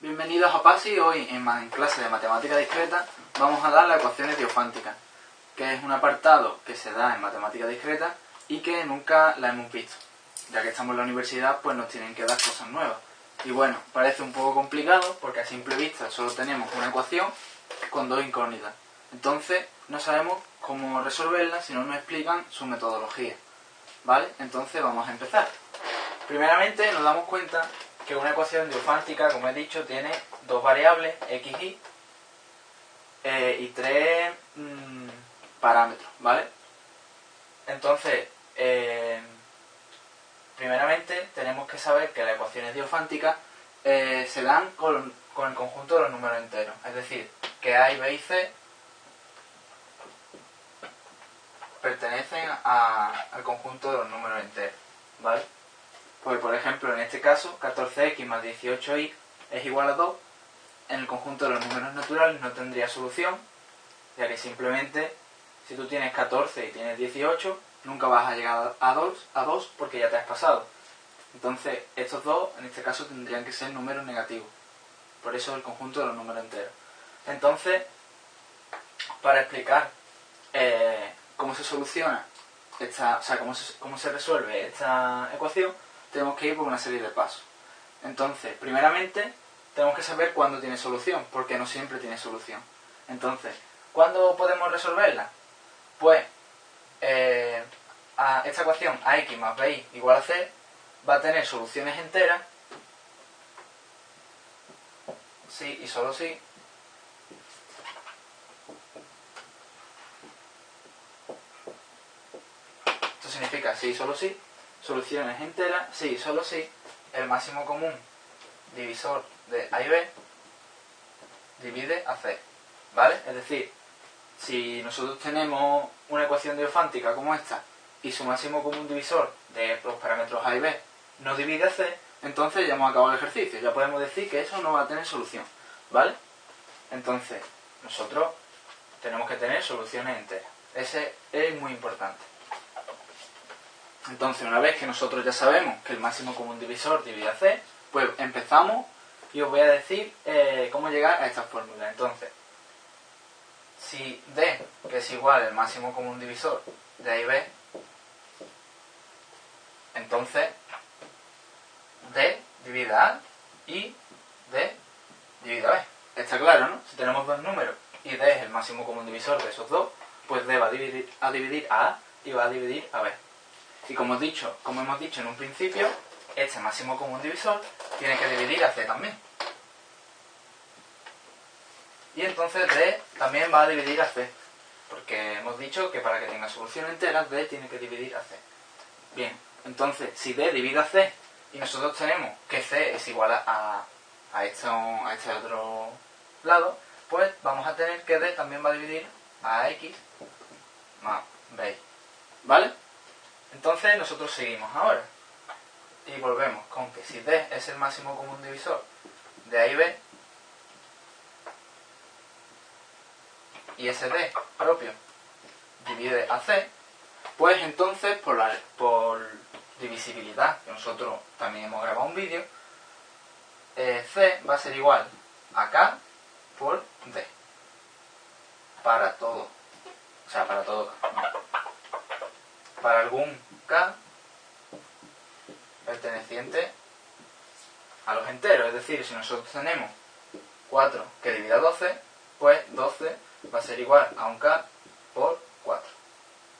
Bienvenidos a PASI. Hoy en, clase de matemática discreta vamos a dar las ecuaciones diofánticas, que es un apartado que se da en matemática discreta y que nunca la hemos visto. Ya que estamos en la universidad, pues nos tienen que dar cosas nuevas. Y bueno, parece un poco complicado porque a simple vista solo tenemos una ecuación con dos incógnitas. Entonces no sabemos cómo resolverla si no nos explican su metodología. ¿Vale? Entonces vamos a empezar. Primeramente nos damos cuenta que una ecuación diofántica, como he dicho, tiene dos variables, x, y, eh, y tres mm, parámetros, ¿vale? Entonces, eh, primeramente tenemos que saber que las ecuaciones diofánticas eh, se dan con, el conjunto de los números enteros, es decir, que a y b y c pertenecen al conjunto de los números enteros, ¿vale? Pues por ejemplo, en este caso, 14x más 18y es igual a 2. En el conjunto de los números naturales no tendría solución, ya que simplemente si tú tienes 14 y tienes 18, nunca vas a llegar a 2, a 2 porque ya te has pasado. Entonces, estos dos, en este caso, tendrían que ser números negativos. Por eso el conjunto de los números enteros. Entonces, para explicar eh, cómo se soluciona esta, o sea, cómo cómo se resuelve esta ecuación, tenemos que ir por una serie de pasos. Entonces, primeramente, tenemos que saber cuándo tiene solución, porque no siempre tiene solución. Entonces, ¿cuándo podemos resolverla? Pues, eh, a esta ecuación ax más bi igual a c va a tener soluciones enteras, sí y solo sí, esto significa sí y solo sí, soluciones enteras, sí, solo si el máximo común divisor de A y B divide a C, ¿vale? Es decir, si nosotros tenemos una ecuación diofántica como esta y su máximo común divisor de los parámetros A y B no divide a C, entonces ya hemos acabado el ejercicio, ya podemos decir que eso no va a tener solución, ¿vale? Entonces, nosotros tenemos que tener soluciones enteras. Ese es muy importante. Entonces, una vez que nosotros ya sabemos que el máximo común divisor divide a C, pues empezamos y os voy a decir eh, cómo llegar a esta fórmula. Entonces, si D, es igual al máximo común divisor de A y B, entonces D divide a A y D divide a B. Está claro, ¿no? Si tenemos dos números y D es el máximo común divisor de esos dos, pues D va a dividir a, dividir a A y va a dividir a B. Y como, he dicho, como hemos dicho en un principio, este máximo común divisor tiene que dividir a C también. Y entonces D también va a dividir a C. Porque hemos dicho que para que tenga solución entera, D tiene que dividir a C. Bien, entonces, si D divide a C y nosotros tenemos que C es igual a, a, este, a este otro lado, pues vamos a tener que D también va a dividir a X más B. ¿Vale? Entonces nosotros seguimos ahora. Y volvemos con que si D es el máximo común divisor de A y B, y ese D propio divide a C, pues entonces por, la, por divisibilidad, que nosotros también hemos grabado un vídeo, eh, C va a ser igual a K por D. Para todo. O sea, para todo para algún k perteneciente a los enteros. Es decir, si nosotros tenemos 4 que divida 12, pues 12 va a ser igual a un k por 4.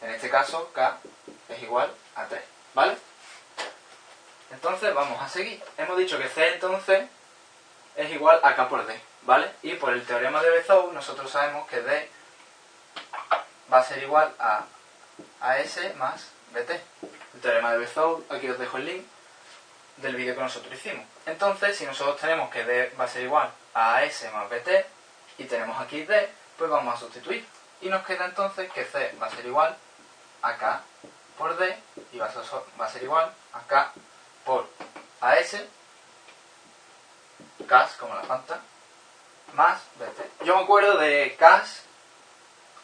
En este caso, k es igual a 3. ¿Vale? Entonces vamos a seguir. Hemos dicho que c entonces es igual a k por d. ¿Vale? Y por el teorema de Bezout nosotros sabemos que d va a ser igual a AS más BT. El teorema de Bezout, aquí os dejo el link del vídeo que nosotros hicimos. Entonces, si nosotros tenemos que D va a ser igual a AS más BT y tenemos aquí D, pues vamos a sustituir. Y nos queda entonces que C va a ser igual a K por D y va a ser, igual a K por AS, CAS como la Fanta, más BT. Yo me acuerdo de CAS,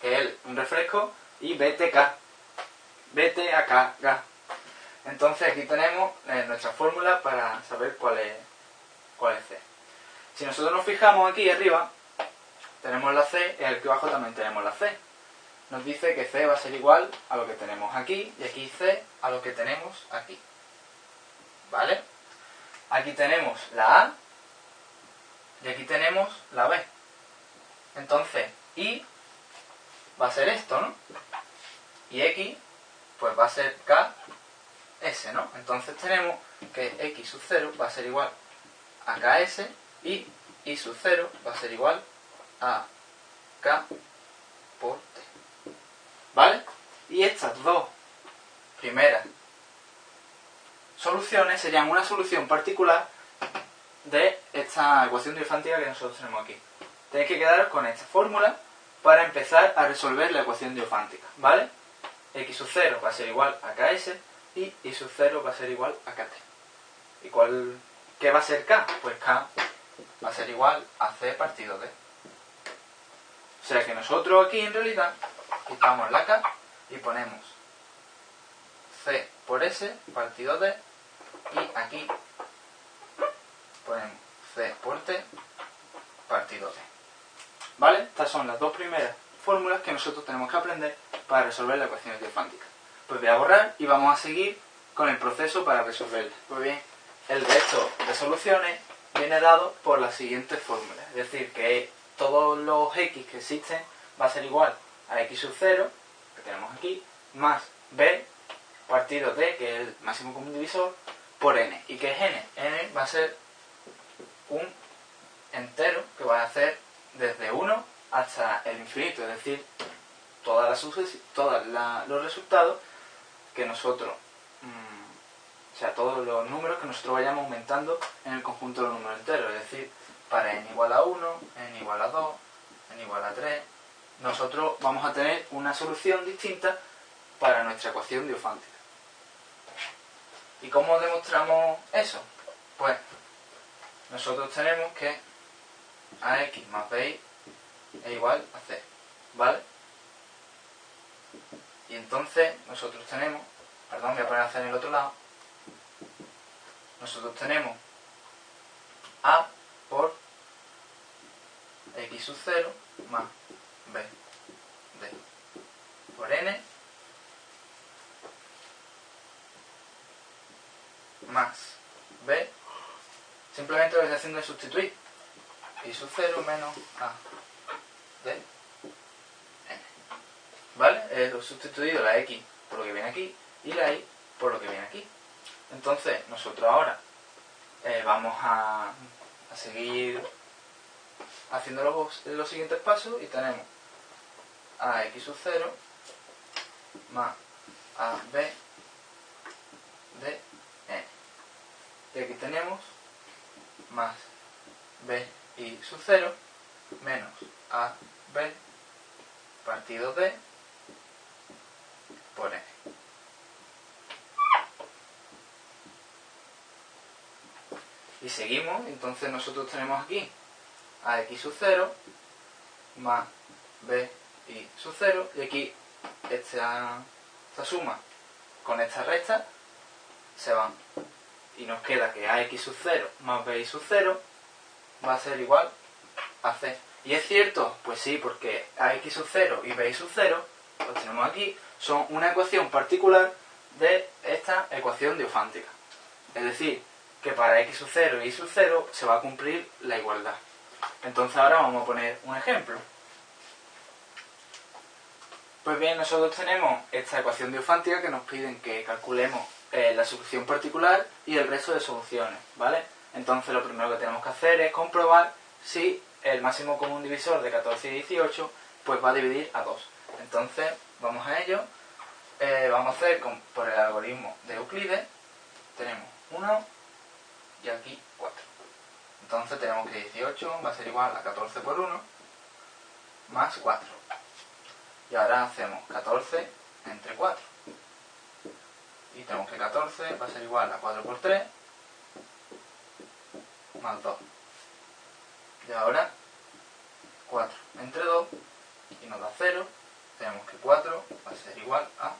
que es un refresco, y BTK, BT acá, Entonces aquí tenemos eh, nuestra fórmula para saber cuál es, cuál es C. Si nosotros nos fijamos aquí arriba, tenemos la C y aquí abajo también tenemos la C. Nos dice que C va a ser igual a lo que tenemos aquí y aquí C a lo que tenemos aquí. ¿Vale? Aquí tenemos la A y aquí tenemos la B. Entonces, I va a ser esto, ¿no? Y X, pues va a ser K, S, ¿no? Entonces tenemos que X sub 0 va a ser igual a KS y I sub 0 va a ser igual a K por T. ¿Vale? Y estas dos primeras soluciones serían una solución particular de esta ecuación diofántica que nosotros tenemos aquí. Tenéis que quedaros con esta fórmula para empezar a resolver la ecuación diofántica, ¿vale? X sub 0 va a ser igual a ks y y sub 0 va a ser igual a kt. ¿Y cuál, qué va a ser k? Pues k va a ser igual a c partido d. O sea que nosotros aquí en realidad quitamos la k y ponemos c por s partido d y aquí ponemos c por t partido d. ¿Vale? Estas son las dos primeras fórmulas que nosotros tenemos que aprender para resolver la ecuación diofántica. Pues voy a borrar y vamos a seguir con el proceso para resolverla. Pues bien, el resto de soluciones viene dado por las siguientes fórmulas. Es decir, que todos los x que existen va a ser igual a x sub 0, que tenemos aquí, más b partido d, que es el máximo común divisor, por n. ¿Y qué es n? n va a ser un entero que va a hacer desde 1 hasta el infinito, es decir, todas las los resultados que nosotros, mm, o sea, todos los números que nosotros vayamos aumentando en el conjunto de los números enteros, es decir, para n igual a 1, n igual a 2, n igual a 3, nosotros vamos a tener una solución distinta para nuestra ecuación diofántica. ¿Y cómo demostramos eso? Pues nosotros tenemos que ax más b es igual a c, ¿vale? Y entonces nosotros tenemos, perdón, voy a poner a c en el otro lado, nosotros tenemos a por x sub 0 más b d por n más b. Simplemente lo que estoy haciendo es sustituir y sub 0 menos a de n. ¿Vale? He sustituido la x por lo que viene aquí y la y por lo que viene aquí. Entonces, nosotros ahora eh, vamos a, a, seguir haciendo los, los siguientes pasos y tenemos a x sub 0 más a b de n. Y aquí tenemos más b y sub 0 menos a b partido d por n. Y seguimos, entonces nosotros tenemos aquí a x sub 0 más b y sub 0 y aquí esta, esta suma con esta recta se van y nos queda que ax sub 0 más b sub 0 va a ser igual a c. ¿Y es cierto? Pues sí, porque ax sub 0 y b sub 0, lo tenemos aquí, son una ecuación particular de esta ecuación diofántica. Es decir, que para x sub 0 y y sub 0 se va a cumplir la igualdad. Entonces ahora vamos a poner un ejemplo. Pues bien, nosotros tenemos esta ecuación diofántica que nos piden que calculemos eh, la solución particular y el resto de soluciones, ¿vale? Entonces lo primero que tenemos que hacer es comprobar si el máximo común divisor de 14 y 18 pues va a dividir a 2. Entonces vamos a ello. Eh, vamos a hacer por el algoritmo de Euclides. Tenemos 1 y aquí 4. Entonces tenemos que 18 va a ser igual a 14 por 1 más 4. Y ahora hacemos 14 entre 4. Y tenemos que 14 va a ser igual a 4 por 3 más 2. Y ahora 4 entre 2 y nos da 0. Tenemos que 4 va a ser igual a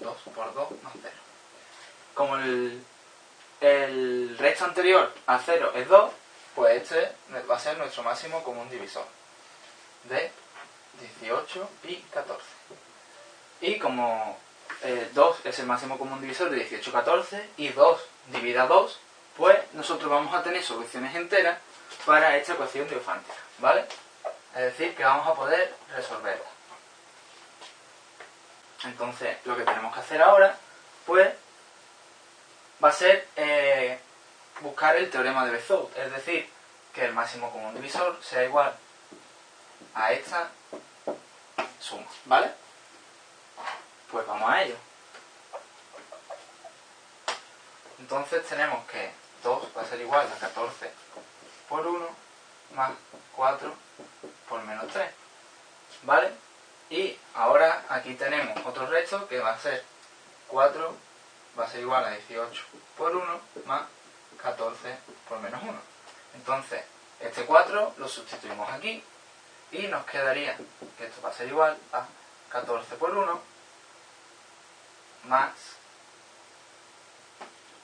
2 por 2 más 0. Como el, el resto anterior a 0 es 2, pues este va a ser nuestro máximo común divisor de 18 y 14. Y como 2 eh, es el máximo común divisor de 18 y 14 y 2 divida 2, pues nosotros vamos a tener soluciones enteras para esta ecuación diofántica, ¿vale? Es decir, que vamos a poder resolverla. Entonces, lo que tenemos que hacer ahora, pues, va a ser eh, buscar el teorema de Bezout, es decir, que el máximo común divisor sea igual a esta suma, ¿vale? Pues vamos a ello. Entonces tenemos que 2 va a ser igual a 14 por 1 más 4 por menos 3, ¿vale? Y ahora aquí tenemos otro resto que va a ser 4 va a ser igual a 18 por 1 más 14 por menos 1. Entonces, este 4 lo sustituimos aquí y nos quedaría que esto va a ser igual a 14 por 1 más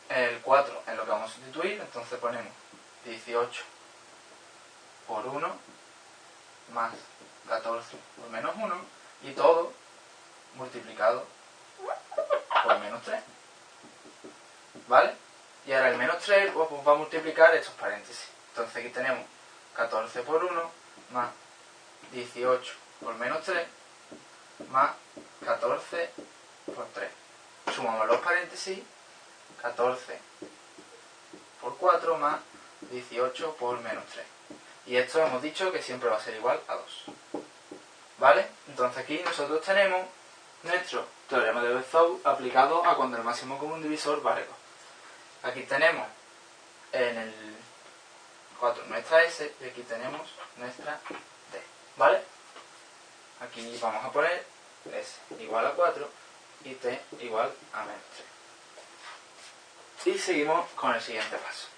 el 4 en lo que vamos a sustituir, entonces ponemos 18 por 1 más 14 por menos 1 y todo multiplicado por menos 3. ¿Vale? Y ahora el menos 3 pues, va a multiplicar estos paréntesis. Entonces aquí tenemos 14 por 1 más 18 por menos 3 más 14 por 3. Sumamos los paréntesis, 14 por 4 más 18 por menos 3. Y esto hemos dicho que siempre va a ser igual a 2. ¿Vale? Entonces aquí nosotros tenemos nuestro teorema de Bezout aplicado a cuando el máximo común divisor vale 2. Aquí tenemos en el 4 nuestra S y aquí tenemos nuestra T. ¿Vale? Aquí vamos a poner S igual a 4 y T igual a menos 3. Y seguimos con el siguiente paso.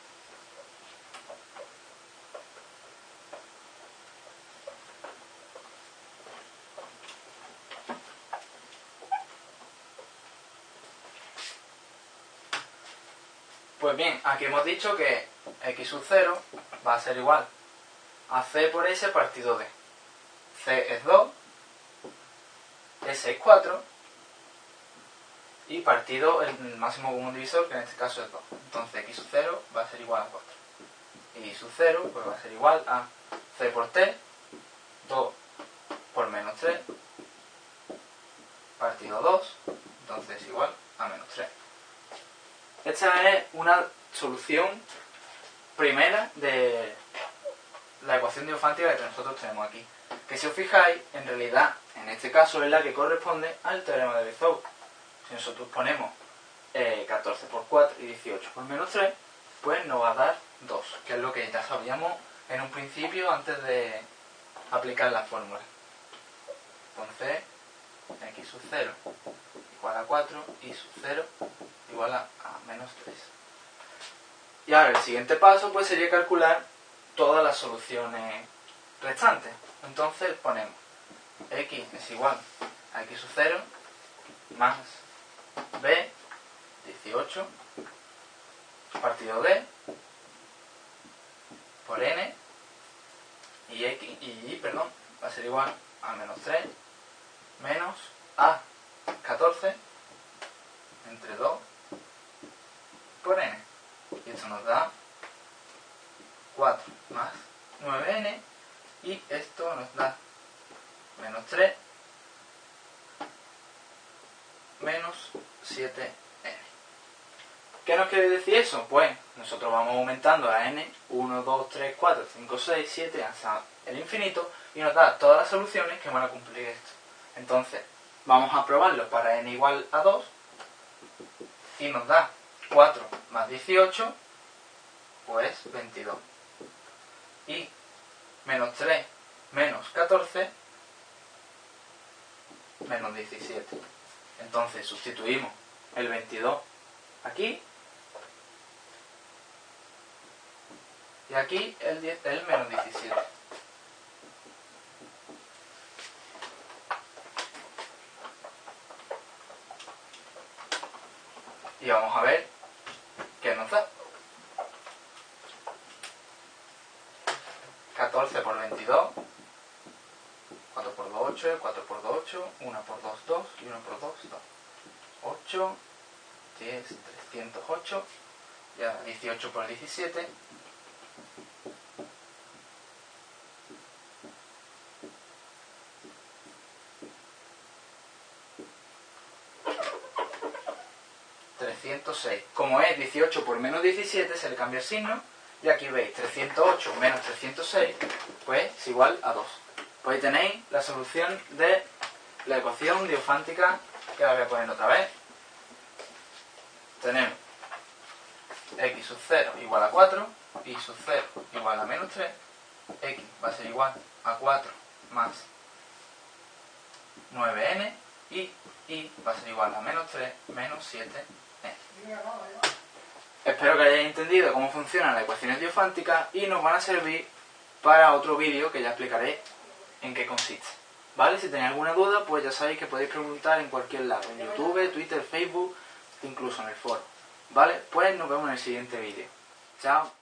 Pues bien, aquí hemos dicho que x sub 0 va a ser igual a c por s partido d. c es 2, s es 4 y partido el máximo común divisor, que en este caso es 2. Entonces x sub 0 va a ser igual a 4. Y sub 0 pues va a ser igual a c por t, 2 por menos 3, partido 2, entonces es igual a menos 3. Esta es una solución primera de la ecuación diofántica que nosotros tenemos aquí. Que si os fijáis, en realidad, en este caso es la que corresponde al teorema de Bezout. Si nosotros ponemos 14 eh, por 4 y 18 por menos 3, pues nos va a dar 2, que es lo que ya sabíamos en un principio antes de aplicar la fórmula. Entonces, x sub 0 igual a 4 y sub 0 igual a, menos 3. Y ahora el siguiente paso pues sería calcular todas las soluciones restantes. Entonces ponemos x es igual a x sub 0 más b 18 partido d por n y x y y perdón va a ser igual a menos 3 menos a 14 entre 2 por n. Y esto nos da 4 más 9n y esto nos da menos 3 menos 7n. ¿Qué nos quiere decir eso? Pues nosotros vamos aumentando a n 1, 2, 3, 4, 5, 6, 7 hasta el infinito y nos da todas las soluciones que van a cumplir esto. Entonces, vamos a probarlo para n igual a 2 y nos da 4 más 18, pues 22. Y menos 3 menos 14, menos 17. Entonces sustituimos el 22 aquí y aquí el, el menos 17. y vamos a ver qué nos da. 14 por 22, 4 por 2, 8, 4 por 2, 8, 1 por 2, 2 y 1 por 2, 2. 8, 10, 308, ya 18 por 17, 306. Como es 18 por menos 17, se le cambia el signo. Y aquí veis 308 menos 306, pues es igual a 2. Pues ahí tenéis la solución de la ecuación diofántica, que la voy a poner otra vez. Tenemos x sub 0 igual a 4, y sub 0 igual a menos 3, x va a ser igual a 4 más 9n, y y va a ser igual a menos 3 menos 7 Espero que hayáis entendido cómo funcionan las ecuaciones diofánticas y nos van a servir para otro vídeo que ya explicaré en qué consiste. ¿Vale? Si tenéis alguna duda, pues ya sabéis que podéis preguntar en cualquier lado, en YouTube, Twitter, Facebook, incluso en el foro. ¿Vale? Pues nos vemos en el siguiente vídeo. Chao.